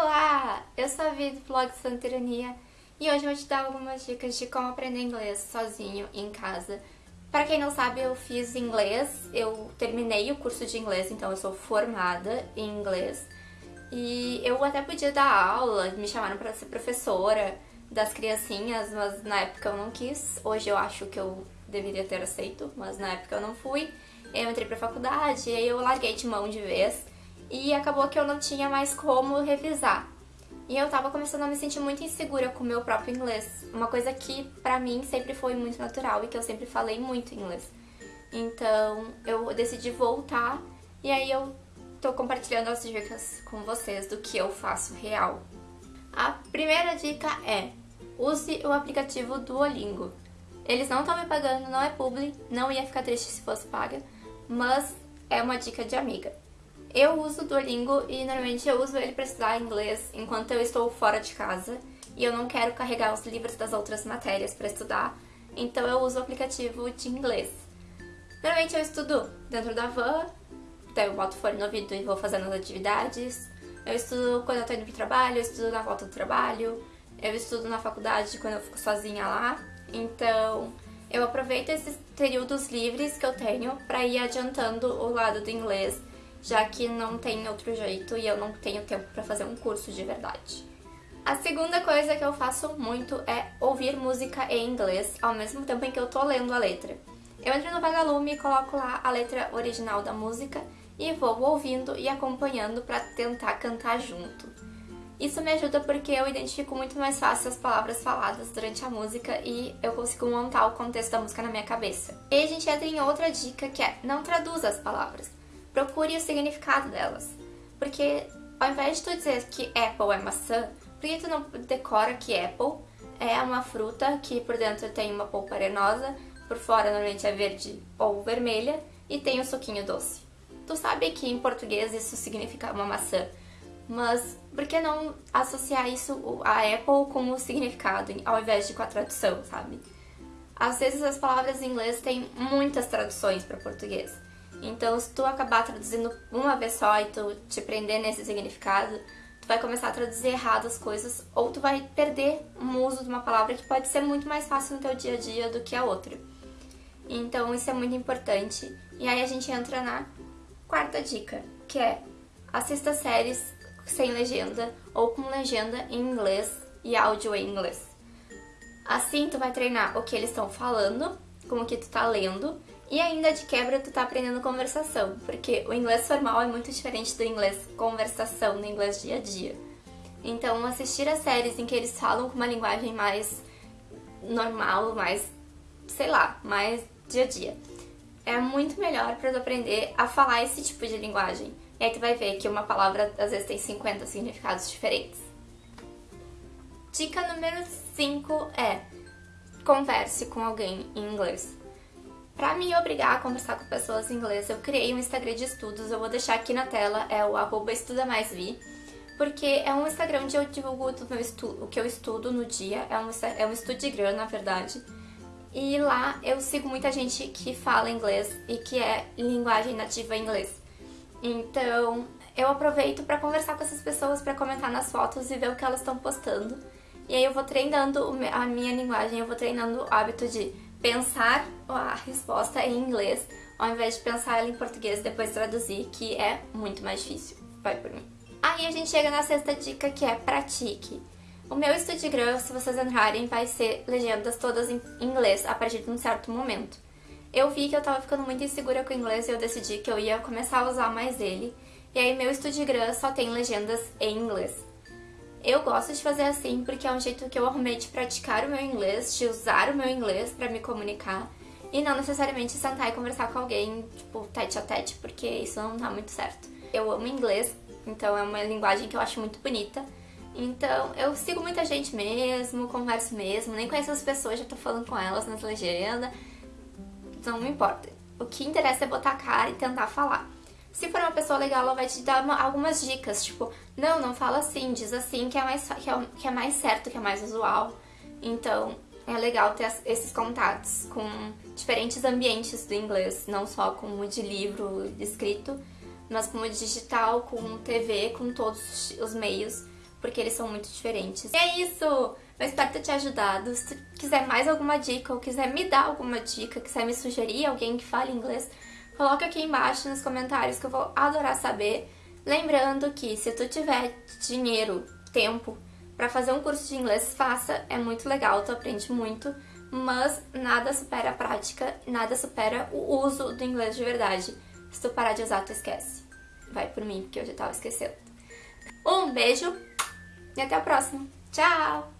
Olá, eu sou a Vi do blog Santerania e hoje eu vou te dar algumas dicas de como aprender inglês sozinho em casa. Para quem não sabe, eu fiz inglês, eu terminei o curso de inglês, então eu sou formada em inglês. E eu até podia dar aula, me chamaram para ser professora das criancinhas, mas na época eu não quis. Hoje eu acho que eu deveria ter aceito, mas na época eu não fui. Eu entrei pra faculdade e aí eu larguei de mão de vez e acabou que eu não tinha mais como revisar. E eu tava começando a me sentir muito insegura com o meu próprio inglês, uma coisa que pra mim sempre foi muito natural e que eu sempre falei muito inglês. Então eu decidi voltar e aí eu tô compartilhando as dicas com vocês do que eu faço real. A primeira dica é, use o aplicativo Duolingo. Eles não estão me pagando, não é publi, não ia ficar triste se fosse paga, mas é uma dica de amiga. Eu uso o Duolingo e normalmente eu uso ele para estudar inglês enquanto eu estou fora de casa e eu não quero carregar os livros das outras matérias para estudar, então eu uso o aplicativo de inglês. Normalmente eu estudo dentro da van, então eu boto fone no ouvido e vou fazendo as atividades. Eu estudo quando eu tô indo pro trabalho, eu estudo na volta do trabalho, eu estudo na faculdade quando eu fico sozinha lá. Então, eu aproveito esses períodos livres que eu tenho para ir adiantando o lado do inglês já que não tem outro jeito e eu não tenho tempo para fazer um curso de verdade. A segunda coisa que eu faço muito é ouvir música em inglês ao mesmo tempo em que eu tô lendo a letra. Eu entro no Vagalume e coloco lá a letra original da música e vou ouvindo e acompanhando para tentar cantar junto. Isso me ajuda porque eu identifico muito mais fácil as palavras faladas durante a música e eu consigo montar o contexto da música na minha cabeça. E a gente entra em outra dica que é não traduza as palavras procure o significado delas. Porque ao invés de tu dizer que apple é maçã, por que tu não decora que apple é uma fruta que por dentro tem uma polpa arenosa, por fora normalmente é verde ou vermelha e tem um suquinho doce. Tu sabe que em português isso significa uma maçã, mas por que não associar isso a Apple com o significado ao invés de com a tradução, sabe? Às vezes as palavras em inglês têm muitas traduções para português. Então, se tu acabar traduzindo uma vez só e tu te prender nesse significado, tu vai começar a traduzir errado as coisas ou tu vai perder um uso de uma palavra que pode ser muito mais fácil no teu dia a dia do que a outra. Então, isso é muito importante. E aí a gente entra na quarta dica, que é assista séries sem legenda ou com legenda em inglês e áudio em inglês. Assim, tu vai treinar o que eles estão falando, com o que tu tá lendo e ainda de quebra tu tá aprendendo conversação, porque o inglês formal é muito diferente do inglês conversação, no inglês dia a dia. Então assistir a séries em que eles falam com uma linguagem mais normal, mais, sei lá, mais dia a dia. É muito melhor para tu aprender a falar esse tipo de linguagem. E aí tu vai ver que uma palavra às vezes tem 50 significados diferentes. Dica número 5 é converse com alguém em inglês. Para me obrigar a conversar com pessoas em inglês, eu criei um Instagram de estudos, eu vou deixar aqui na tela, é o arroba estudamaisvi, porque é um Instagram onde eu divulgo o que eu estudo no dia, é um, é um Estudigram, na verdade. E lá eu sigo muita gente que fala inglês e que é linguagem nativa inglês. Então eu aproveito para conversar com essas pessoas, para comentar nas fotos e ver o que elas estão postando. E aí eu vou treinando a minha linguagem, eu vou treinando o hábito de pensar a resposta em inglês ao invés de pensar ela em português e depois traduzir, que é muito mais difícil. Vai por mim. Aí a gente chega na sexta dica, que é pratique. O meu Studigram, se vocês entrarem, vai ser legendas todas em inglês a partir de um certo momento. Eu vi que eu tava ficando muito insegura com o inglês e eu decidi que eu ia começar a usar mais ele. E aí meu Studigram só tem legendas em inglês. Eu gosto de fazer assim porque é um jeito que eu arrumei de praticar o meu inglês, de usar o meu inglês para me comunicar e não necessariamente sentar e conversar com alguém, tipo, tete a tete, porque isso não dá muito certo. Eu amo inglês, então é uma linguagem que eu acho muito bonita. Então, eu sigo muita gente mesmo, converso mesmo, nem conheço as pessoas, já tô falando com elas nas legendas. Não me importa. O que interessa é botar a cara e tentar falar. Se for uma pessoa legal, ela vai te dar uma, algumas dicas, tipo, não, não fala assim, diz assim, que é, mais, que, é, que é mais certo, que é mais usual. Então, é legal ter esses contatos com diferentes ambientes do inglês, não só com o de livro escrito, mas com o digital, com TV, com todos os meios, porque eles são muito diferentes. E é isso! Eu espero ter te ajudado. Se tu quiser mais alguma dica ou quiser me dar alguma dica, quiser me sugerir alguém que fale inglês, coloca aqui embaixo nos comentários que eu vou adorar saber. Lembrando que se tu tiver dinheiro, tempo para fazer um curso de inglês, faça, é muito legal, tu aprende muito, mas nada supera a prática, nada supera o uso do inglês de verdade. Se tu parar de usar, tu esquece. Vai por mim, porque eu já tava esquecendo. Um beijo e até a próxima. Tchau!